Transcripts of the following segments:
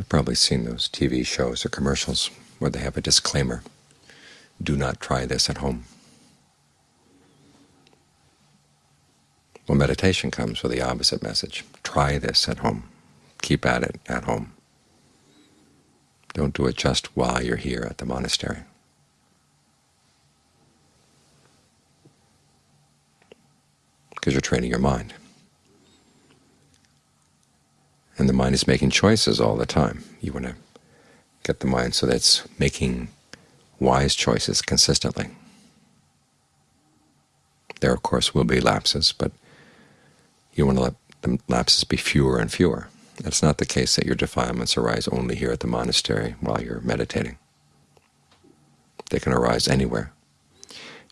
You've probably seen those TV shows or commercials where they have a disclaimer, do not try this at home. Well, meditation comes with the opposite message. Try this at home. Keep at it at home. Don't do it just while you're here at the monastery. Because you're training your mind. And the mind is making choices all the time. You want to get the mind so that it's making wise choices consistently. There, of course, will be lapses, but you want to let the lapses be fewer and fewer. It's not the case that your defilements arise only here at the monastery while you're meditating. They can arise anywhere,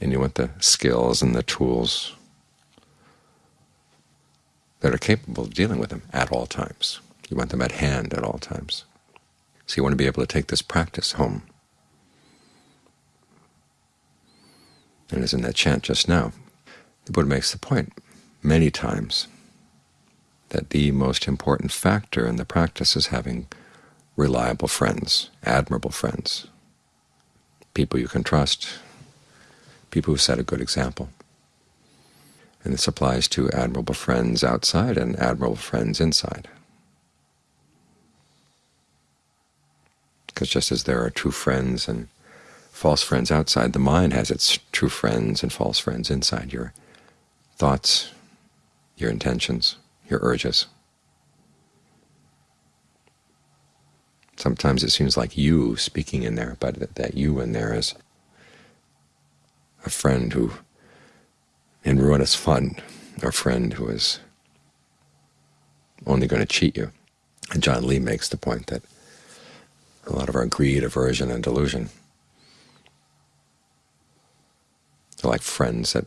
and you want the skills and the tools that are capable of dealing with them at all times. You want them at hand at all times. So you want to be able to take this practice home. And as in that chant just now, the Buddha makes the point many times that the most important factor in the practice is having reliable friends, admirable friends, people you can trust, people who set a good example. And this applies to admirable friends outside and admirable friends inside. Because just as there are true friends and false friends outside, the mind has its true friends and false friends inside your thoughts, your intentions, your urges. Sometimes it seems like you speaking in there, but that you in there is a friend who in ruinous fun, a friend who is only going to cheat you. And Ajaan Lee makes the point that a lot of our greed, aversion, and delusion are like friends that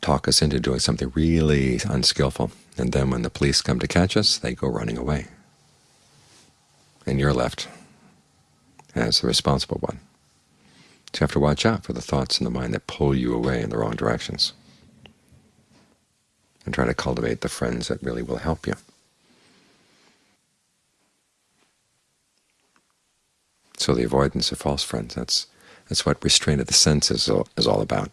talk us into doing something really unskillful, and then when the police come to catch us, they go running away. And you're left as the responsible one. So you have to watch out for the thoughts in the mind that pull you away in the wrong directions, and try to cultivate the friends that really will help you. So the avoidance of false friends, that's, that's what restraint of the senses is all about.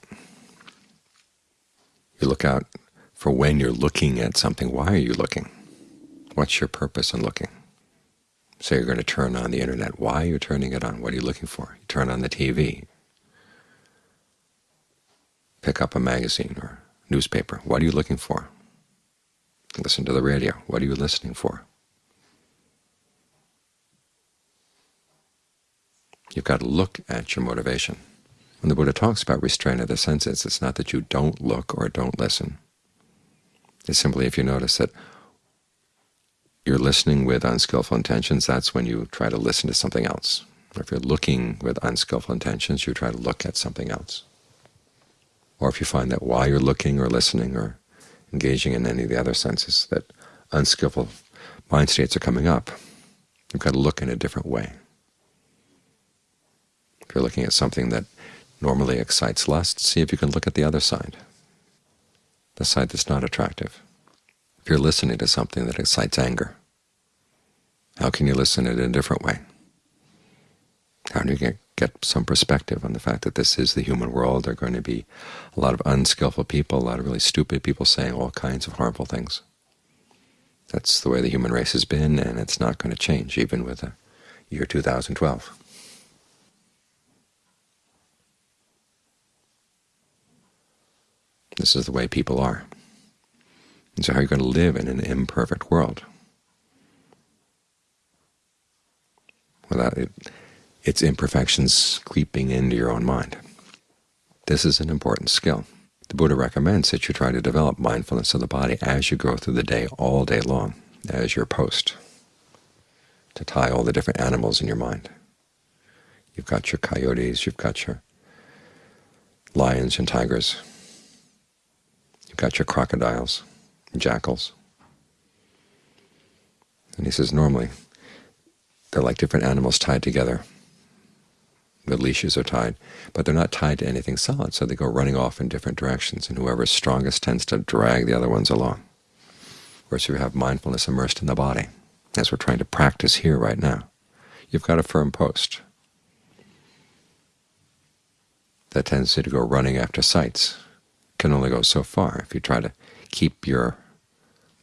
You look out for when you're looking at something. Why are you looking? What's your purpose in looking? Say you're going to turn on the Internet. Why are you turning it on? What are you looking for? You turn on the TV. Pick up a magazine or newspaper. What are you looking for? Listen to the radio. What are you listening for? You've got to look at your motivation. When the Buddha talks about restraint of the senses, it's not that you don't look or don't listen. It's simply if you notice that you're listening with unskillful intentions, that's when you try to listen to something else. Or if you're looking with unskillful intentions, you try to look at something else. Or if you find that while you're looking or listening or engaging in any of the other senses that unskillful mind states are coming up, you've got to look in a different way. If you're looking at something that normally excites lust, see if you can look at the other side, the side that's not attractive. If you're listening to something that excites anger, how can you listen to it in a different way? How do you get, get some perspective on the fact that this is the human world? There are going to be a lot of unskillful people, a lot of really stupid people saying all kinds of harmful things. That's the way the human race has been, and it's not going to change, even with the year 2012. This is the way people are. And so how are you going to live in an imperfect world? Without it, its imperfections creeping into your own mind. This is an important skill. The Buddha recommends that you try to develop mindfulness of the body as you go through the day, all day long, as your post, to tie all the different animals in your mind. You've got your coyotes, you've got your lions and tigers, You've got your crocodiles, jackals. And he says normally they're like different animals tied together. The leashes are tied, but they're not tied to anything solid, so they go running off in different directions, and whoever's strongest tends to drag the other ones along. Whereas if you have mindfulness immersed in the body, as we're trying to practice here right now. You've got a firm post. That tendency to go running after sights can only go so far if you try to keep your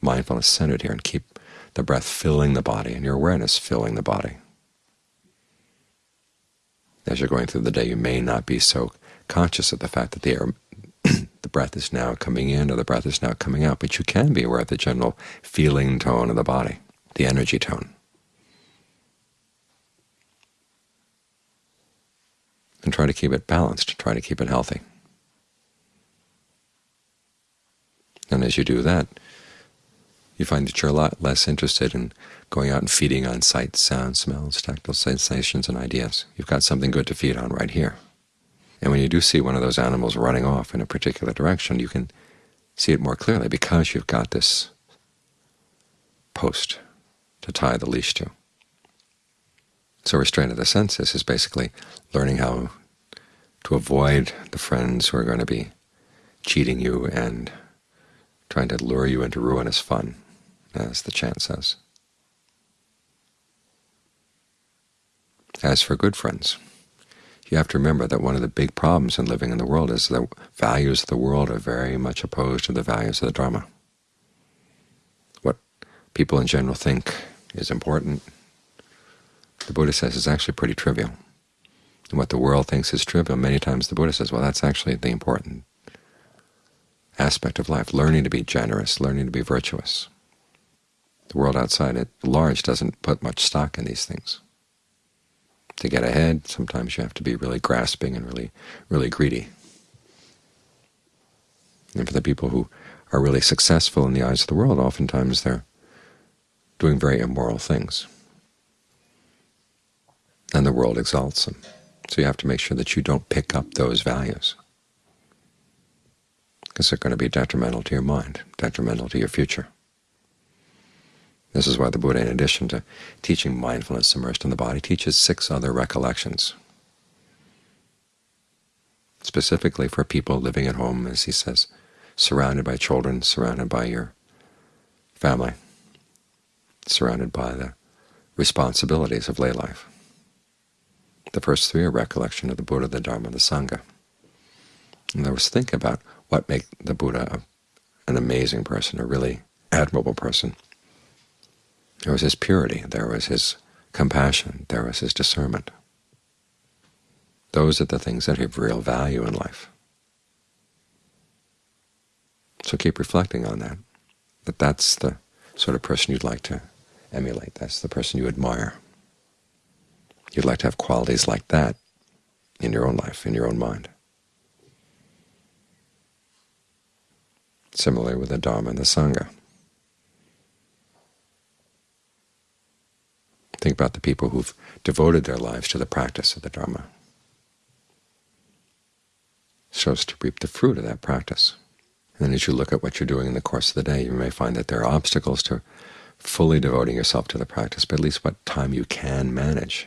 mindfulness centered here and keep the breath filling the body and your awareness filling the body. As you're going through the day, you may not be so conscious of the fact that the air, the breath is now coming in or the breath is now coming out, but you can be aware of the general feeling tone of the body, the energy tone. And try to keep it balanced, try to keep it healthy. And as you do that, you find that you're a lot less interested in going out and feeding on sights, sounds, smells, tactile sensations, and ideas. You've got something good to feed on right here. And when you do see one of those animals running off in a particular direction, you can see it more clearly because you've got this post to tie the leash to. So restraint of the senses is basically learning how to avoid the friends who are going to be cheating you and trying to lure you into ruinous fun, as the chant says. As for good friends, you have to remember that one of the big problems in living in the world is the values of the world are very much opposed to the values of the Dharma. What people in general think is important, the Buddha says is actually pretty trivial. And what the world thinks is trivial, many times the Buddha says, well, that's actually the important aspect of life, learning to be generous, learning to be virtuous. The world outside at large doesn't put much stock in these things to get ahead, sometimes you have to be really grasping and really, really greedy. And for the people who are really successful in the eyes of the world, oftentimes they're doing very immoral things. And the world exalts them. So you have to make sure that you don't pick up those values, because they're going to be detrimental to your mind, detrimental to your future. This is why the Buddha, in addition to teaching mindfulness immersed in the body, teaches six other recollections, specifically for people living at home, as he says, surrounded by children, surrounded by your family, surrounded by the responsibilities of lay life. The first three are recollection of the Buddha, the Dharma, the Sangha. And I was thinking about what makes the Buddha an amazing person, a really admirable person. There was his purity, there was his compassion, there was his discernment. Those are the things that have real value in life. So keep reflecting on that, that that's the sort of person you'd like to emulate. That's the person you admire. You'd like to have qualities like that in your own life, in your own mind. Similarly with the Dharma and the Sangha. Think about the people who've devoted their lives to the practice of the Dharma. So as to reap the fruit of that practice. And then as you look at what you're doing in the course of the day, you may find that there are obstacles to fully devoting yourself to the practice, but at least what time you can manage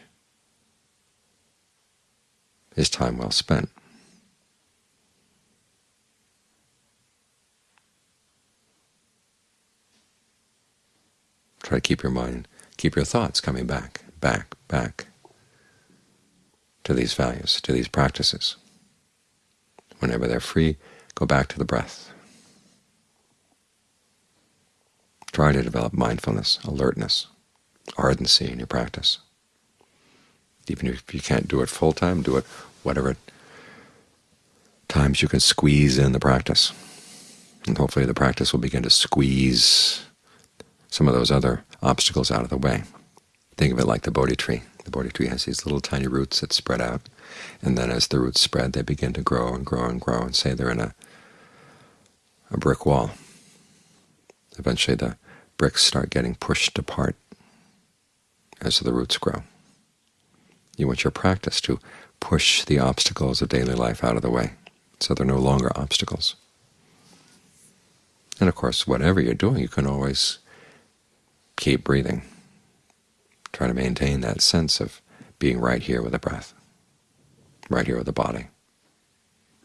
is time well spent. Try to keep your mind Keep your thoughts coming back, back, back to these values, to these practices. Whenever they're free, go back to the breath. Try to develop mindfulness, alertness, ardency in your practice. Even if you can't do it full-time, do it whatever times you can squeeze in the practice. And hopefully the practice will begin to squeeze some of those other obstacles out of the way. Think of it like the Bodhi tree. The Bodhi tree has these little tiny roots that spread out, and then as the roots spread, they begin to grow and grow and grow, and say they're in a, a brick wall. Eventually the bricks start getting pushed apart as the roots grow. You want your practice to push the obstacles of daily life out of the way, so they're no longer obstacles. And of course, whatever you're doing, you can always keep breathing. Try to maintain that sense of being right here with the breath, right here with the body,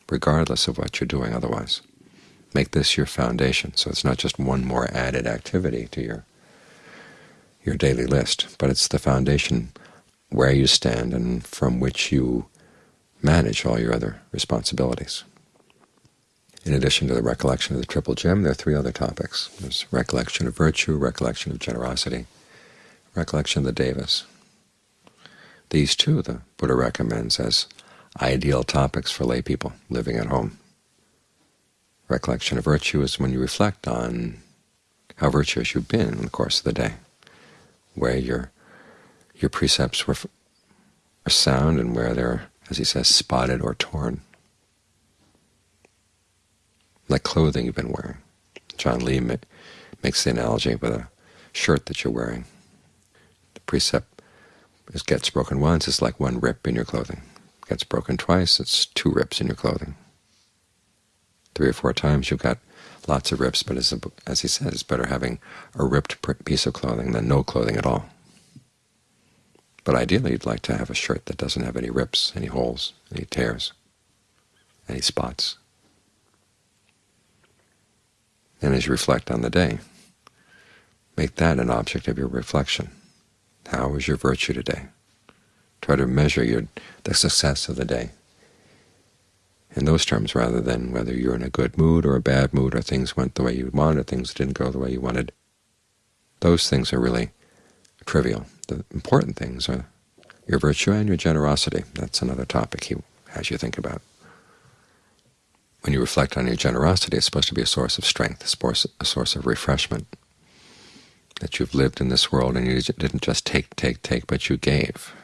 regardless of what you're doing otherwise. Make this your foundation, so it's not just one more added activity to your your daily list, but it's the foundation where you stand and from which you manage all your other responsibilities. In addition to the recollection of the Triple Gem, there are three other topics. There's recollection of virtue, recollection of generosity, recollection of the devas. These two the Buddha recommends as ideal topics for lay people living at home. Recollection of virtue is when you reflect on how virtuous you've been in the course of the day, where your your precepts were are sound and where they're, as he says, spotted or torn, like clothing you've been wearing. Ajaan Lee makes the analogy with a shirt that you're wearing. The precept is gets broken once, it's like one rip in your clothing. Gets broken twice, it's two rips in your clothing. Three or four times you've got lots of rips, but as, a, as he says, it's better having a ripped piece of clothing than no clothing at all. But ideally you'd like to have a shirt that doesn't have any rips, any holes, any tears, any spots. And as you reflect on the day, make that an object of your reflection. How was your virtue today? Try to measure your, the success of the day in those terms rather than whether you're in a good mood or a bad mood or things went the way you wanted, or things didn't go the way you wanted. Those things are really trivial. The important things are your virtue and your generosity. That's another topic he has you think about. When you reflect on your generosity, it's supposed to be a source of strength, a source of refreshment, that you've lived in this world and you didn't just take, take, take, but you gave.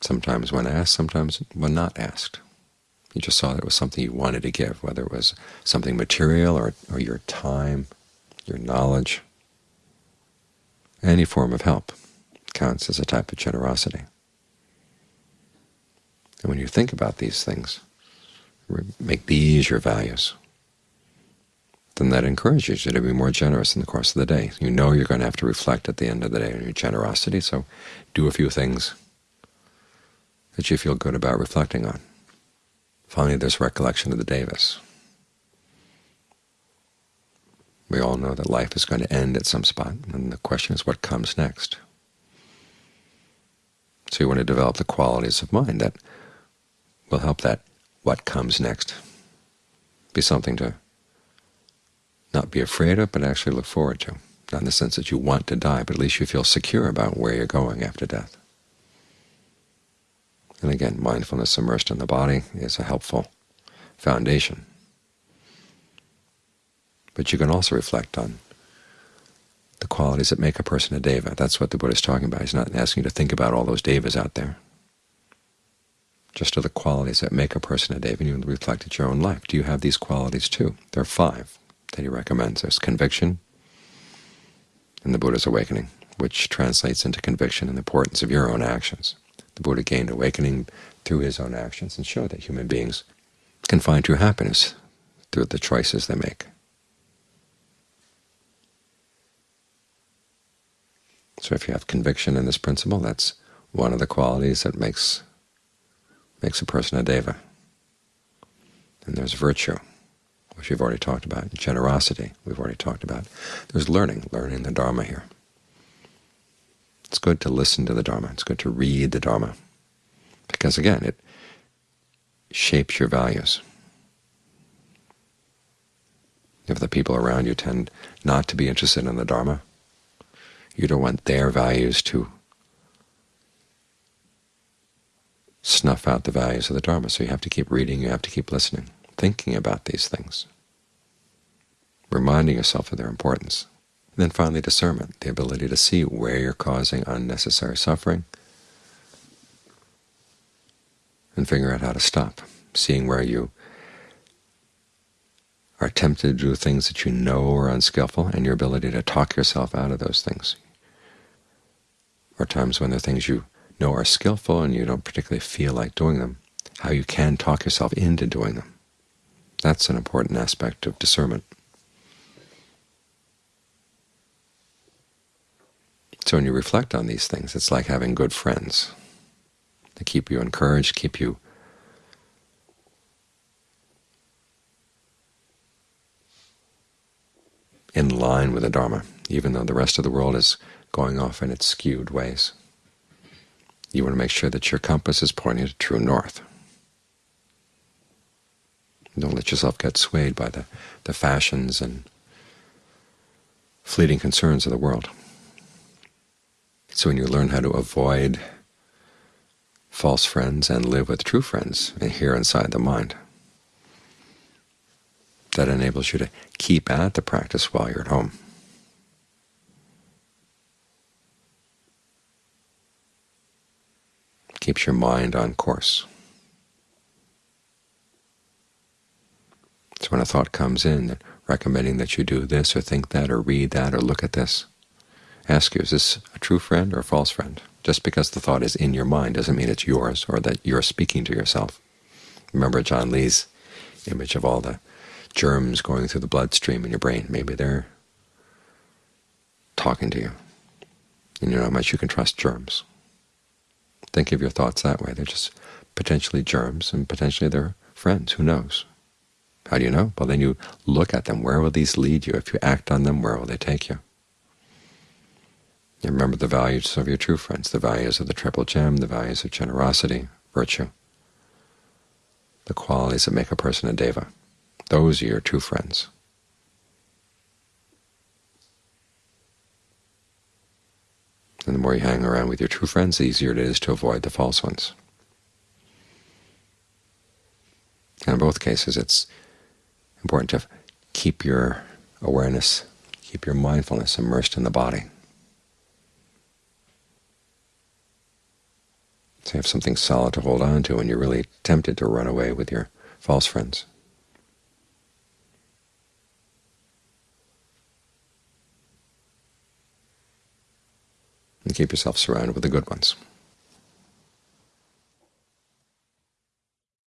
Sometimes when asked, sometimes when not asked. You just saw that it was something you wanted to give, whether it was something material or, or your time, your knowledge. Any form of help counts as a type of generosity. And when you think about these things, make these your values, then that encourages you to be more generous in the course of the day. You know you're going to have to reflect at the end of the day on your generosity, so do a few things that you feel good about reflecting on. Finally, there's recollection of the devas. We all know that life is going to end at some spot, and the question is what comes next. So you want to develop the qualities of mind that will help that what comes next be something to not be afraid of, but actually look forward to. Not in the sense that you want to die, but at least you feel secure about where you're going after death. And again, mindfulness immersed in the body is a helpful foundation. But you can also reflect on the qualities that make a person a deva. That's what the Buddha is talking about. He's not asking you to think about all those devas out there. Just are the qualities that make a person a deva, and you reflect at your own life. Do you have these qualities too? There are five that he recommends. There's conviction in the Buddha's awakening, which translates into conviction in the importance of your own actions. The Buddha gained awakening through his own actions and showed that human beings can find true happiness through the choices they make. So if you have conviction in this principle, that's one of the qualities that makes makes a person a deva. And there's virtue, which we've already talked about. Generosity, we've already talked about. There's learning, learning the Dharma here. It's good to listen to the Dharma. It's good to read the Dharma, because again, it shapes your values. If the people around you tend not to be interested in the Dharma, you don't want their values to snuff out the values of the Dharma. So you have to keep reading, you have to keep listening, thinking about these things, reminding yourself of their importance. And then finally discernment, the ability to see where you're causing unnecessary suffering and figure out how to stop, seeing where you are tempted to do things that you know are unskillful, and your ability to talk yourself out of those things. Or times when there are things you know are skillful and you don't particularly feel like doing them, how you can talk yourself into doing them. That's an important aspect of discernment. So when you reflect on these things, it's like having good friends. They keep you encouraged, keep you in line with the Dharma, even though the rest of the world is going off in its skewed ways. You want to make sure that your compass is pointing to true north. Don't let yourself get swayed by the, the fashions and fleeting concerns of the world. So when you learn how to avoid false friends and live with true friends here inside the mind, that enables you to keep at the practice while you're at home. Keeps your mind on course. So when a thought comes in that recommending that you do this or think that or read that or look at this, ask you, is this a true friend or a false friend? Just because the thought is in your mind doesn't mean it's yours or that you're speaking to yourself. Remember Ajaan Lee's image of all the germs going through the bloodstream in your brain. Maybe they're talking to you. And you know how much you can trust germs. Think of your thoughts that way. They're just potentially germs, and potentially they're friends. Who knows? How do you know? Well, then you look at them. Where will these lead you? If you act on them, where will they take you? You remember the values of your true friends, the values of the Triple Gem, the values of generosity, virtue, the qualities that make a person a deva. Those are your true friends. And the more you hang around with your true friends, the easier it is to avoid the false ones. And in both cases, it's important to keep your awareness, keep your mindfulness immersed in the body. So you have something solid to hold on to when you're really tempted to run away with your false friends. And keep yourself surrounded with the good ones.